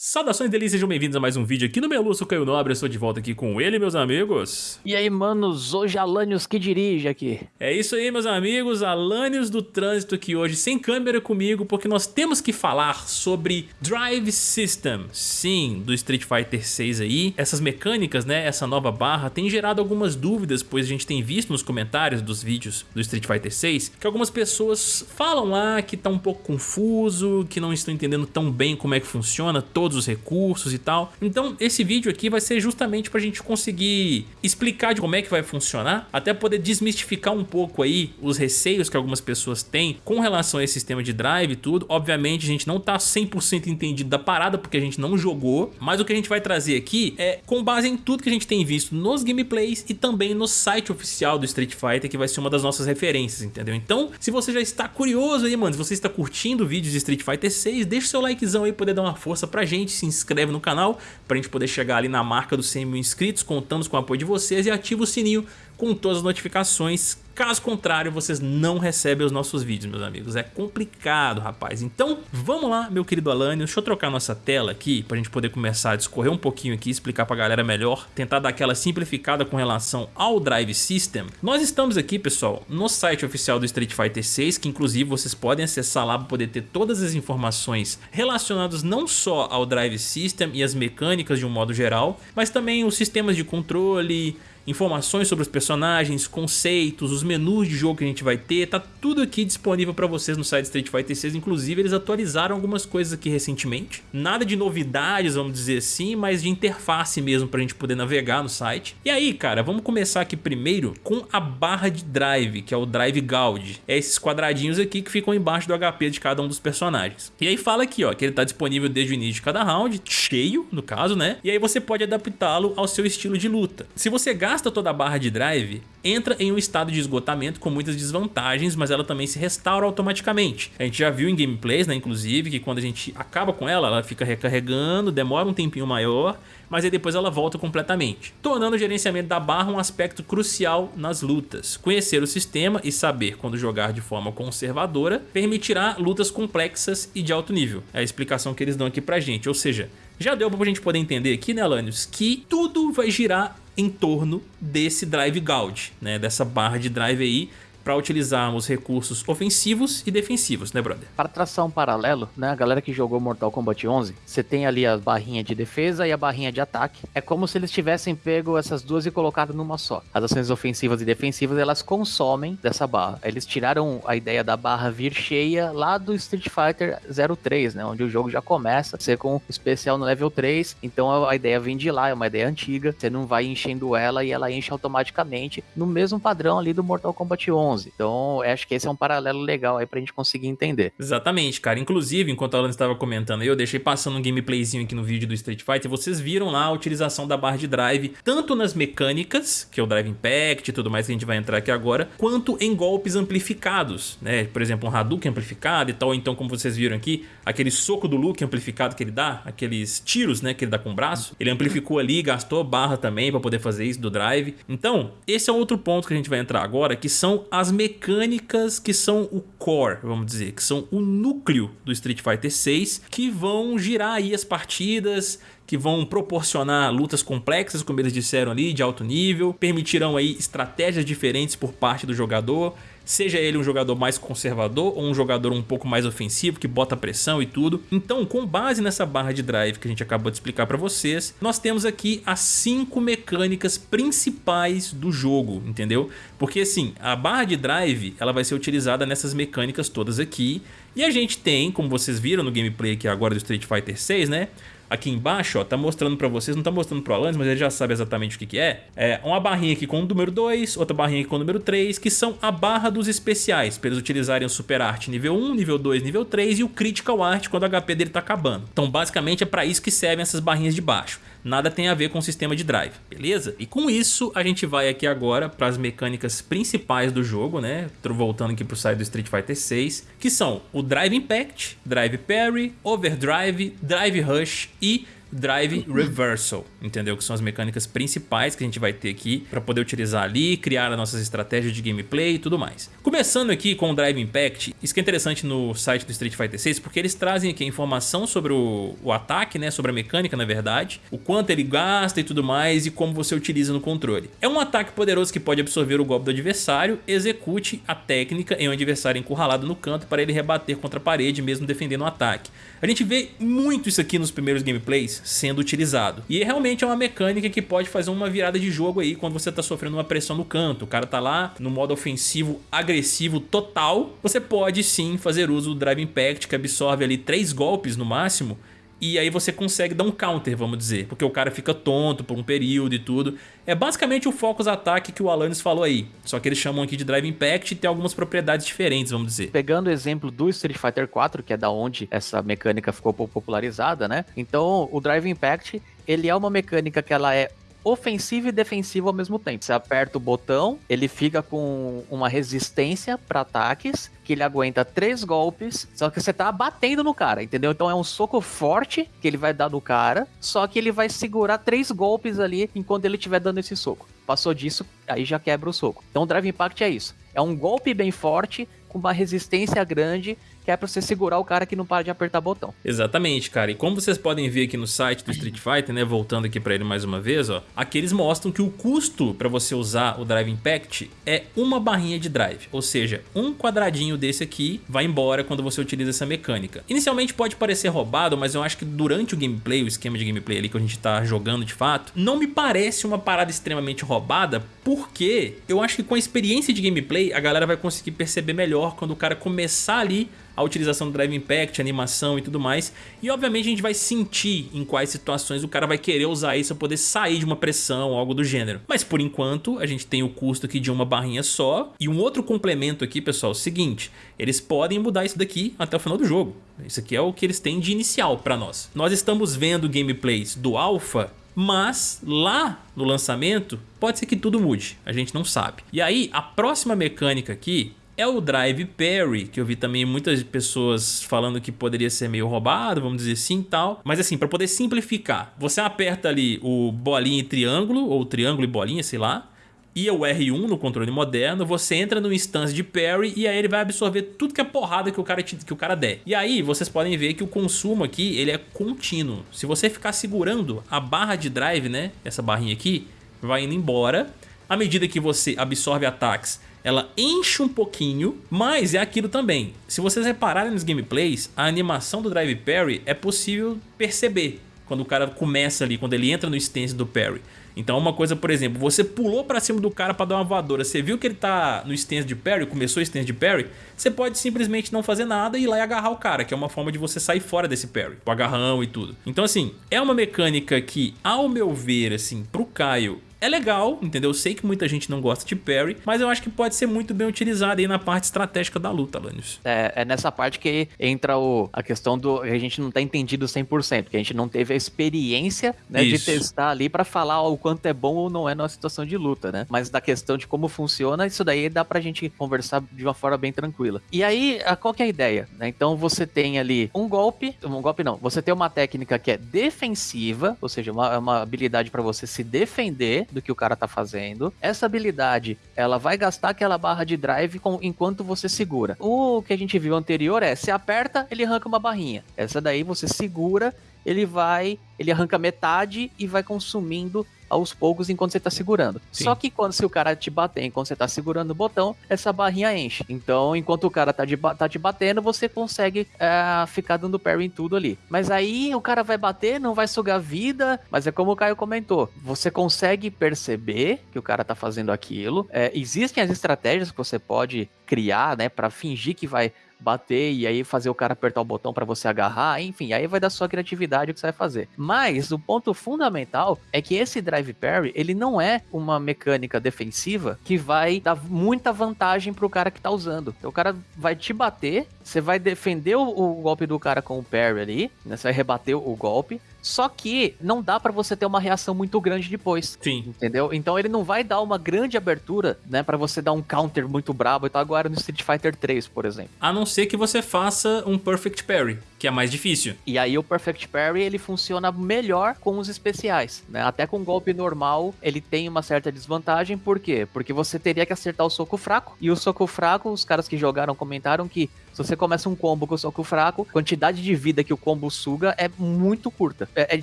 Saudações delícias, sejam bem-vindos a mais um vídeo aqui no Melu, eu sou Caio Nobre, eu estou de volta aqui com ele, meus amigos. E aí, manos, hoje Alanios que dirige aqui. É isso aí, meus amigos, Alanios do Trânsito aqui hoje, sem câmera comigo, porque nós temos que falar sobre Drive System, sim, do Street Fighter 6 aí. Essas mecânicas, né, essa nova barra, tem gerado algumas dúvidas, pois a gente tem visto nos comentários dos vídeos do Street Fighter 6, que algumas pessoas falam lá que tá um pouco confuso, que não estão entendendo tão bem como é que funciona, todo todos os recursos e tal. Então esse vídeo aqui vai ser justamente para a gente conseguir explicar de como é que vai funcionar, até poder desmistificar um pouco aí os receios que algumas pessoas têm com relação a esse sistema de drive e tudo. Obviamente a gente não tá 100% entendido da parada porque a gente não jogou, mas o que a gente vai trazer aqui é com base em tudo que a gente tem visto nos gameplays e também no site oficial do Street Fighter, que vai ser uma das nossas referências, entendeu? Então, se você já está curioso aí, mano, se você está curtindo vídeos de Street Fighter 6, deixa o seu likezão aí poder dar uma força pra gente gente, se inscreve no canal para a gente poder chegar ali na marca dos 100 mil inscritos. Contamos com o apoio de vocês e ativa o sininho com todas as notificações Caso contrário, vocês não recebem os nossos vídeos, meus amigos. É complicado, rapaz. Então, vamos lá, meu querido Alânio. Deixa eu trocar nossa tela aqui pra gente poder começar a discorrer um pouquinho aqui, explicar pra galera melhor, tentar dar aquela simplificada com relação ao Drive System. Nós estamos aqui, pessoal, no site oficial do Street Fighter 6, que inclusive vocês podem acessar lá para poder ter todas as informações relacionadas não só ao Drive System e as mecânicas de um modo geral, mas também os sistemas de controle, informações sobre os personagens, conceitos, os menus de jogo que a gente vai ter, tá tudo aqui disponível para vocês no site Street Fighter 6, inclusive eles atualizaram algumas coisas aqui recentemente, nada de novidades, vamos dizer assim, mas de interface mesmo pra gente poder navegar no site. E aí, cara, vamos começar aqui primeiro com a barra de drive, que é o Drive Gauge, é esses quadradinhos aqui que ficam embaixo do HP de cada um dos personagens. E aí fala aqui, ó, que ele tá disponível desde o início de cada round, cheio, no caso, né? E aí você pode adaptá-lo ao seu estilo de luta. Se você gasta gasta toda a barra de drive, entra em um estado de esgotamento com muitas desvantagens, mas ela também se restaura automaticamente. A gente já viu em gameplays, né, inclusive, que quando a gente acaba com ela, ela fica recarregando, demora um tempinho maior, mas aí depois ela volta completamente, tornando o gerenciamento da barra um aspecto crucial nas lutas. Conhecer o sistema e saber quando jogar de forma conservadora permitirá lutas complexas e de alto nível. É a explicação que eles dão aqui pra gente, ou seja, já deu pra gente poder entender aqui, né, Alanios, que tudo vai girar em torno desse drive gauge, né, dessa barra de drive aí para utilizarmos recursos ofensivos e defensivos, né, brother? Para traçar um paralelo, né, a galera que jogou Mortal Kombat 11, você tem ali a barrinha de defesa e a barrinha de ataque. É como se eles tivessem pego essas duas e colocado numa só. As ações ofensivas e defensivas, elas consomem dessa barra. Eles tiraram a ideia da barra vir cheia lá do Street Fighter 03, né, onde o jogo já começa a ser com especial no level 3. Então a ideia vem de lá, é uma ideia antiga. Você não vai enchendo ela e ela enche automaticamente no mesmo padrão ali do Mortal Kombat 11. 11. Então, acho que esse é um paralelo legal aí pra gente conseguir entender. Exatamente, cara. Inclusive, enquanto a Alan estava comentando, eu deixei passando um gameplayzinho aqui no vídeo do Street Fighter, vocês viram lá a utilização da barra de drive, tanto nas mecânicas, que é o Drive Impact e tudo mais que a gente vai entrar aqui agora, quanto em golpes amplificados, né? Por exemplo, um Hadouken amplificado e tal, então como vocês viram aqui, aquele soco do Luke amplificado que ele dá, aqueles tiros, né, que ele dá com o braço, ele amplificou ali, gastou barra também para poder fazer isso do drive. Então, esse é outro ponto que a gente vai entrar agora, que são as mecânicas que são o core, vamos dizer, que são o núcleo do Street Fighter 6, que vão girar aí as partidas, que vão proporcionar lutas complexas, como eles disseram ali, de alto nível, permitirão aí estratégias diferentes por parte do jogador, seja ele um jogador mais conservador ou um jogador um pouco mais ofensivo, que bota pressão e tudo. Então, com base nessa barra de drive que a gente acabou de explicar para vocês, nós temos aqui as cinco mecânicas principais do jogo, entendeu? Porque assim, a barra de drive ela vai ser utilizada nessas mecânicas todas aqui, e a gente tem, como vocês viram no gameplay aqui agora do Street Fighter 6, né? Aqui embaixo, ó, tá mostrando pra vocês, não tá mostrando pro Alanis, mas ele já sabe exatamente o que que é. É uma barrinha aqui com o número 2, outra barrinha aqui com o número 3, que são a barra dos especiais, pra eles utilizarem o Super Art nível 1, nível 2, nível 3 e o Critical Art quando o HP dele tá acabando. Então basicamente é pra isso que servem essas barrinhas de baixo nada tem a ver com o sistema de drive, beleza? E com isso a gente vai aqui agora para as mecânicas principais do jogo, né? Tô voltando aqui pro site do Street Fighter 6, que são o Drive Impact, Drive Parry, Overdrive, Drive Rush e Drive Reversal, entendeu? Que são as mecânicas principais que a gente vai ter aqui para poder utilizar ali, criar as nossas estratégias de gameplay e tudo mais. Começando aqui com o Drive Impact, isso que é interessante no site do Street Fighter 6, porque eles trazem aqui a informação sobre o, o ataque, né, sobre a mecânica na verdade, o quanto ele gasta e tudo mais e como você utiliza no controle. É um ataque poderoso que pode absorver o golpe do adversário, execute a técnica em um adversário encurralado no canto para ele rebater contra a parede mesmo defendendo o ataque. A gente vê muito isso aqui nos primeiros gameplays sendo utilizado. E realmente é uma mecânica que pode fazer uma virada de jogo aí quando você tá sofrendo uma pressão no canto. O cara tá lá no modo ofensivo agressivo total. Você pode sim fazer uso do Drive Impact que absorve ali três golpes no máximo e aí você consegue dar um counter, vamos dizer, porque o cara fica tonto por um período e tudo. É basicamente o Focus Attack que o Alanis falou aí, só que eles chamam aqui de Drive Impact e tem algumas propriedades diferentes, vamos dizer. Pegando o exemplo do Street Fighter 4, que é da onde essa mecânica ficou popularizada, né? Então, o Drive Impact, ele é uma mecânica que ela é ofensivo e defensivo ao mesmo tempo. Você aperta o botão, ele fica com uma resistência para ataques, que ele aguenta três golpes, só que você tá batendo no cara, entendeu? Então é um soco forte que ele vai dar no cara, só que ele vai segurar três golpes ali enquanto ele estiver dando esse soco. Passou disso, aí já quebra o soco. Então o Drive Impact é isso. É um golpe bem forte, com uma resistência grande que é pra você segurar o cara que não para de apertar botão. Exatamente, cara. E como vocês podem ver aqui no site do Street Fighter, né, voltando aqui pra ele mais uma vez, ó, aqui eles mostram que o custo pra você usar o Drive Impact é uma barrinha de drive, ou seja, um quadradinho desse aqui vai embora quando você utiliza essa mecânica. Inicialmente pode parecer roubado, mas eu acho que durante o gameplay, o esquema de gameplay ali que a gente tá jogando de fato, não me parece uma parada extremamente roubada, porque eu acho que com a experiência de gameplay, a galera vai conseguir perceber melhor quando o cara começar ali a utilização do Drive Impact, animação e tudo mais. E obviamente a gente vai sentir em quais situações o cara vai querer usar isso para poder sair de uma pressão, algo do gênero. Mas por enquanto a gente tem o custo aqui de uma barrinha só. E um outro complemento aqui, pessoal, é o seguinte, eles podem mudar isso daqui até o final do jogo. Isso aqui é o que eles têm de inicial para nós. Nós estamos vendo gameplays do Alpha mas lá no lançamento pode ser que tudo mude, a gente não sabe. E aí a próxima mecânica aqui é o Drive Parry, que eu vi também muitas pessoas falando que poderia ser meio roubado, vamos dizer assim e tal. Mas assim, para poder simplificar, você aperta ali o bolinha e triângulo, ou triângulo e bolinha, sei lá, e o R1 no controle moderno, você entra no instância de parry e aí ele vai absorver tudo que é porrada que o cara, te, que o cara der. E aí vocês podem ver que o consumo aqui ele é contínuo. Se você ficar segurando a barra de drive, né, essa barrinha aqui, vai indo embora. À medida que você absorve ataques, ela enche um pouquinho, mas é aquilo também. Se vocês repararem nos gameplays, a animação do Drive Parry é possível perceber quando o cara começa ali, quando ele entra no stance do parry. Então uma coisa, por exemplo, você pulou pra cima do cara pra dar uma voadora, você viu que ele tá no stance de parry, começou o stance de parry, você pode simplesmente não fazer nada e ir lá e agarrar o cara, que é uma forma de você sair fora desse parry, o agarrão e tudo. Então assim, é uma mecânica que, ao meu ver, assim, pro Caio, é legal, entendeu? Eu sei que muita gente não gosta de parry, mas eu acho que pode ser muito bem utilizado aí na parte estratégica da luta, Lanius. É, é nessa parte que entra o, a questão do... A gente não tá entendido 100%, porque a gente não teve a experiência né, de testar ali para falar o quanto é bom ou não é numa situação de luta, né? Mas da questão de como funciona, isso daí dá pra gente conversar de uma forma bem tranquila. E aí, qual que é a ideia? Né? Então você tem ali um golpe, um golpe não, você tem uma técnica que é defensiva, ou seja, uma, uma habilidade para você se defender do que o cara tá fazendo. Essa habilidade, ela vai gastar aquela barra de drive com, enquanto você segura. O que a gente viu anterior é, se aperta, ele arranca uma barrinha. Essa daí você segura, ele vai, ele arranca metade e vai consumindo aos poucos enquanto você tá segurando. Sim. Só que quando se o cara te bater enquanto você tá segurando o botão, essa barrinha enche. Então, enquanto o cara tá, de, tá te batendo, você consegue é, ficar dando parry em tudo ali. Mas aí o cara vai bater, não vai sugar vida, mas é como o Caio comentou, você consegue perceber que o cara tá fazendo aquilo. É, existem as estratégias que você pode criar, né, para fingir que vai bater e aí fazer o cara apertar o botão para você agarrar, enfim, aí vai da sua criatividade o que você vai fazer. Mas o ponto fundamental é que esse drive parry, ele não é uma mecânica defensiva que vai dar muita vantagem pro cara que tá usando. Então, o cara vai te bater, você vai defender o, o golpe do cara com o parry ali, né? Você vai rebater o golpe, só que não dá para você ter uma reação muito grande depois. Sim. Entendeu? Então ele não vai dar uma grande abertura, né, para você dar um counter muito brabo e tal agora no Street Fighter 3, por exemplo. A não ser que você faça um Perfect Parry, que é mais difícil. E aí o Perfect Parry ele funciona melhor com os especiais, né? Até com golpe normal ele tem uma certa desvantagem, por quê? Porque você teria que acertar o soco fraco, e o soco fraco, os caras que jogaram comentaram que se você começa um combo com o soco fraco, a quantidade de vida que o combo suga é muito curta. É, ele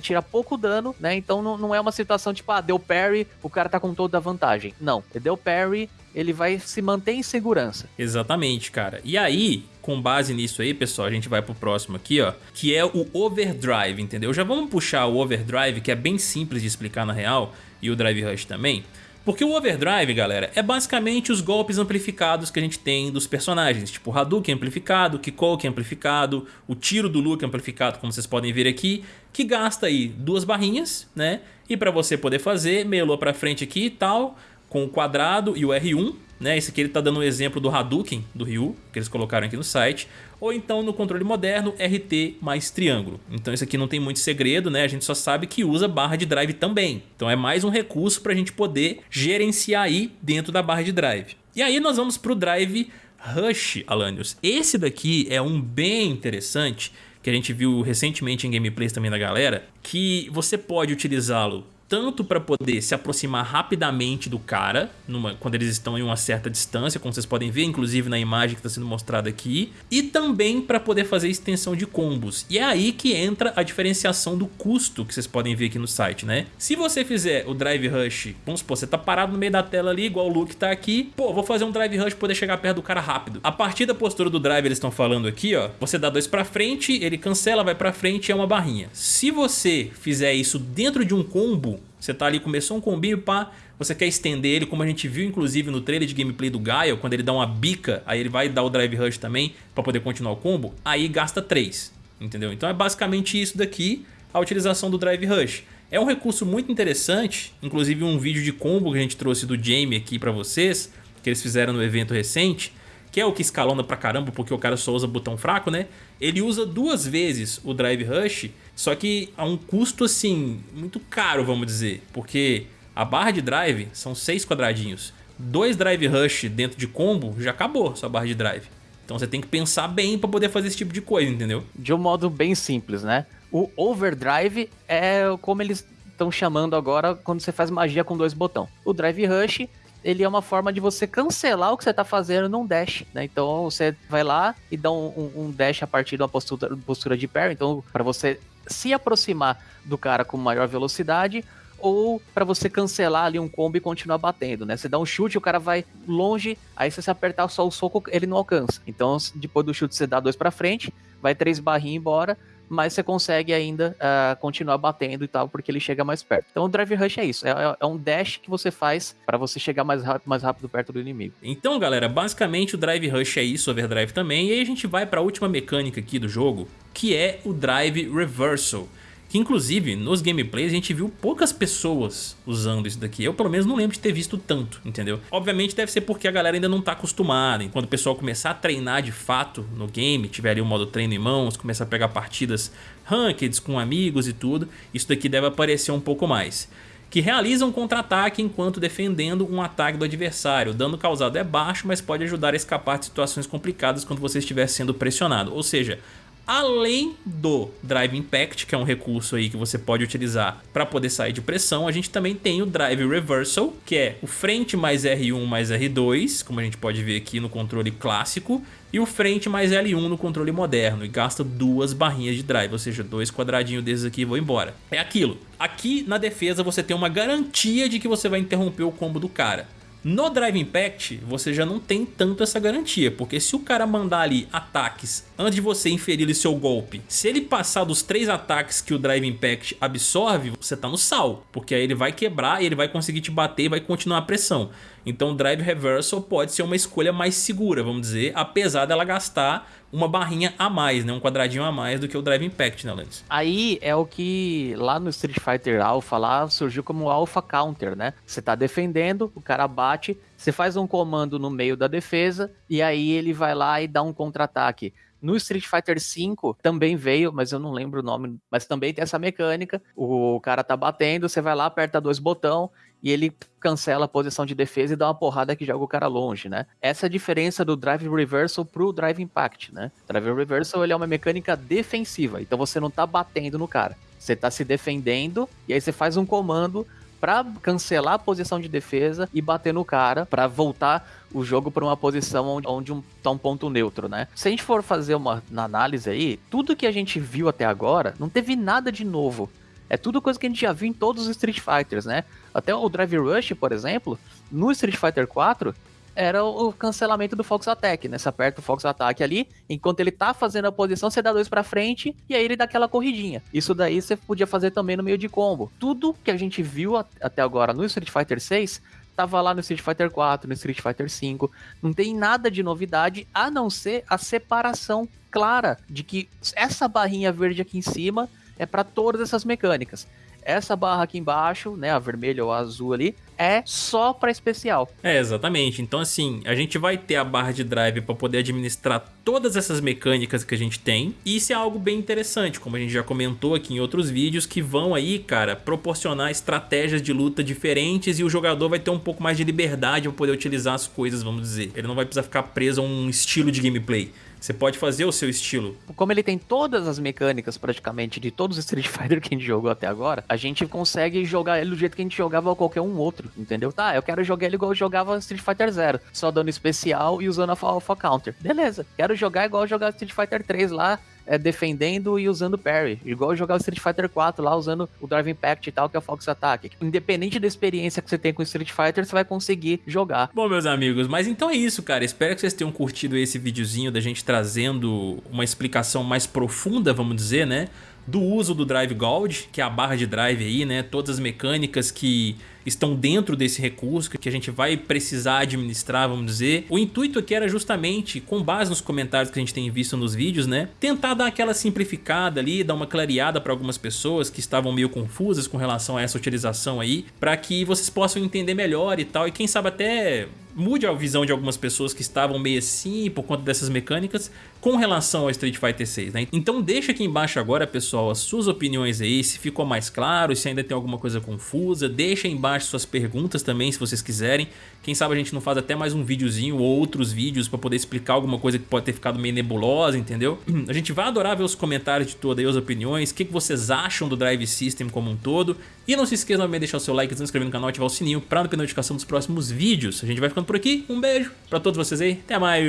tira pouco dano, né? Então não, não é uma situação tipo, ah, deu parry, o cara tá com toda a vantagem. Não, deu parry, ele vai se manter em segurança. Exatamente, cara. E aí, com base nisso aí, pessoal, a gente vai pro próximo aqui, ó, que é o Overdrive, entendeu? Já vamos puxar o Overdrive, que é bem simples de explicar na real, e o Drive Rush também. Porque o Overdrive, galera, é basicamente os golpes amplificados que a gente tem dos personagens, tipo o Hadouken amplificado, Kikoken amplificado, o tiro do Luke amplificado, como vocês podem ver aqui, que gasta aí duas barrinhas, né? E para você poder fazer, melou para frente aqui e tal, com o quadrado e o R1, né? Esse aqui ele tá dando um exemplo do Hadouken, do Ryu, que eles colocaram aqui no site. Ou então no controle moderno, RT mais triângulo. Então isso aqui não tem muito segredo, né? A gente só sabe que usa barra de drive também. Então é mais um recurso para a gente poder gerenciar aí dentro da barra de drive. E aí nós vamos para o drive Rush, Alanios. Esse daqui é um bem interessante, que a gente viu recentemente em gameplays também da galera, que você pode utilizá-lo tanto para poder se aproximar rapidamente do cara, numa, quando eles estão em uma certa distância, como vocês podem ver, inclusive na imagem que está sendo mostrada aqui, e também para poder fazer extensão de combos. E é aí que entra a diferenciação do custo que vocês podem ver aqui no site, né? Se você fizer o Drive Rush, vamos supor, você tá parado no meio da tela ali, igual o Luke tá aqui, pô, vou fazer um Drive Rush para poder chegar perto do cara rápido. A partir da postura do Drive, eles estão falando aqui, ó, você dá dois para frente, ele cancela, vai para frente e é uma barrinha. Se você fizer isso dentro de um combo, você tá ali, começou um combinho, pá, você quer estender ele, como a gente viu inclusive no trailer de gameplay do Gaio, quando ele dá uma bica, aí ele vai dar o Drive Rush também para poder continuar o combo, aí gasta 3, entendeu? Então é basicamente isso daqui, a utilização do Drive Rush. É um recurso muito interessante, inclusive um vídeo de combo que a gente trouxe do Jamie aqui para vocês, que eles fizeram no evento recente, que é o que escalona pra caramba porque o cara só usa botão fraco, né? Ele usa duas vezes o Drive Rush, só que a um custo assim, muito caro, vamos dizer, porque a barra de drive são seis quadradinhos. Dois Drive Rush dentro de combo já acabou sua barra de drive. Então você tem que pensar bem para poder fazer esse tipo de coisa, entendeu? De um modo bem simples, né? O Overdrive é como eles estão chamando agora quando você faz magia com dois botões. O Drive Rush ele é uma forma de você cancelar o que você está fazendo num dash, né? Então você vai lá e dá um, um, dash a partir de uma postura, postura de parry, então para você se aproximar do cara com maior velocidade ou para você cancelar ali um combo e continuar batendo, né? Você dá um chute, o cara vai longe, aí se você apertar só o soco, ele não alcança. Então, depois do chute você dá dois para frente, vai três barrinhas embora, mas você consegue ainda uh, continuar batendo e tal, porque ele chega mais perto. Então o Drive Rush é isso, é, é, é um dash que você faz para você chegar mais rápido, mais rápido perto do inimigo. Então galera, basicamente o Drive Rush é isso, Overdrive também, e aí a gente vai para a última mecânica aqui do jogo, que é o Drive Reversal. Que inclusive nos gameplays a gente viu poucas pessoas usando isso daqui. Eu pelo menos não lembro de ter visto tanto, entendeu? Obviamente deve ser porque a galera ainda não tá acostumada. E quando o pessoal começar a treinar de fato no game, tiver ali o modo treino em mãos, começar a pegar partidas rankeds com amigos e tudo, isso daqui deve aparecer um pouco mais que realiza um contra-ataque enquanto defendendo um ataque do adversário. O dano causado é baixo, mas pode ajudar a escapar de situações complicadas quando você estiver sendo pressionado. Ou seja, Além do Drive Impact, que é um recurso aí que você pode utilizar para poder sair de pressão, a gente também tem o Drive Reversal, que é o frente mais R1 mais R2, como a gente pode ver aqui no controle clássico, e o frente mais L1 no controle moderno, e gasta duas barrinhas de drive, ou seja, dois quadradinhos desses aqui e vou embora. É aquilo. Aqui na defesa você tem uma garantia de que você vai interromper o combo do cara. No Drive Impact, você já não tem tanto essa garantia, porque se o cara mandar ali ataques antes de você inferir seu golpe, se ele passar dos três ataques que o Drive Impact absorve, você tá no sal, porque aí ele vai quebrar e ele vai conseguir te bater e vai continuar a pressão. Então o Drive Reversal pode ser uma escolha mais segura, vamos dizer, apesar dela gastar uma barrinha a mais, né? um quadradinho a mais do que o Drive Impact, né, Lance? Aí é o que lá no Street Fighter Alpha lá surgiu como Alpha Counter, né? Você tá defendendo, o cara bate, você faz um comando no meio da defesa e aí ele vai lá e dá um contra-ataque. No Street Fighter V também veio, mas eu não lembro o nome, mas também tem essa mecânica. O cara tá batendo, você vai lá, aperta dois botão e ele cancela a posição de defesa e dá uma porrada que joga o cara longe, né? Essa é a diferença do Drive Reversal pro Drive Impact, né? Drive Reversal ele é uma mecânica defensiva, então você não tá batendo no cara. Você tá se defendendo e aí você faz um comando para cancelar a posição de defesa e bater no cara para voltar o jogo para uma posição onde, onde um, tá um ponto neutro, né? Se a gente for fazer uma, uma análise aí, tudo que a gente viu até agora não teve nada de novo. É tudo coisa que a gente já viu em todos os Street Fighters, né? Até o Drive Rush, por exemplo, no Street Fighter 4, era o cancelamento do Fox Attack, né? Você aperta o Fox Attack ali, enquanto ele tá fazendo a posição, você dá dois para frente e aí ele dá aquela corridinha. Isso daí você podia fazer também no meio de combo. Tudo que a gente viu até agora no Street Fighter 6 tava lá no Street Fighter 4, no Street Fighter 5. Não tem nada de novidade a não ser a separação clara de que essa barrinha verde aqui em cima é para todas essas mecânicas. Essa barra aqui embaixo, né, a vermelha ou a azul ali, é só para especial. É, exatamente. Então assim, a gente vai ter a barra de drive para poder administrar todas essas mecânicas que a gente tem. E isso é algo bem interessante, como a gente já comentou aqui em outros vídeos, que vão aí, cara, proporcionar estratégias de luta diferentes e o jogador vai ter um pouco mais de liberdade para poder utilizar as coisas, vamos dizer. Ele não vai precisar ficar preso a um estilo de gameplay. Você pode fazer o seu estilo. Como ele tem todas as mecânicas praticamente de todos os Street Fighter que a gente jogou até agora, a gente consegue jogar ele do jeito que a gente jogava qualquer um outro, entendeu? Tá, eu quero jogar ele igual eu jogava Street Fighter Zero, só dando especial e usando a Alpha Counter. Beleza, quero jogar igual eu jogava Street Fighter 3 lá, é, defendendo e usando parry. Igual jogar o Street Fighter 4 lá, usando o Drive Impact e tal, que é o Fox Attack. Independente da experiência que você tem com Street Fighter, você vai conseguir jogar. Bom, meus amigos, mas então é isso, cara. Espero que vocês tenham curtido esse videozinho da gente trazendo uma explicação mais profunda, vamos dizer, né? Do uso do Drive Gold, que é a barra de drive aí, né? Todas as mecânicas que estão dentro desse recurso, que a gente vai precisar administrar, vamos dizer. O intuito aqui era justamente, com base nos comentários que a gente tem visto nos vídeos, né? Tentar dar aquela simplificada ali, dar uma clareada para algumas pessoas que estavam meio confusas com relação a essa utilização aí, para que vocês possam entender melhor e tal, e quem sabe até mude a visão de algumas pessoas que estavam meio assim por conta dessas mecânicas com relação ao Street Fighter 6, né? Então deixa aqui embaixo agora, pessoal, as suas opiniões aí, se ficou mais claro, se ainda tem alguma coisa confusa, deixa embaixo suas perguntas também, se vocês quiserem. Quem sabe a gente não faz até mais um videozinho ou outros vídeos para poder explicar alguma coisa que pode ter ficado meio nebulosa, entendeu? A gente vai adorar ver os comentários de todas as opiniões, o que, que vocês acham do Drive System como um todo. E não se esqueçam de deixar o seu like, se inscrever no canal e ativar o sininho para não perder notificação dos próximos vídeos. A gente vai ficando por aqui. Um beijo pra todos vocês aí. Até mais.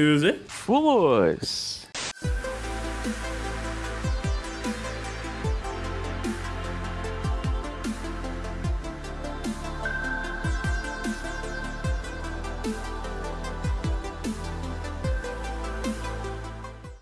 Fomos!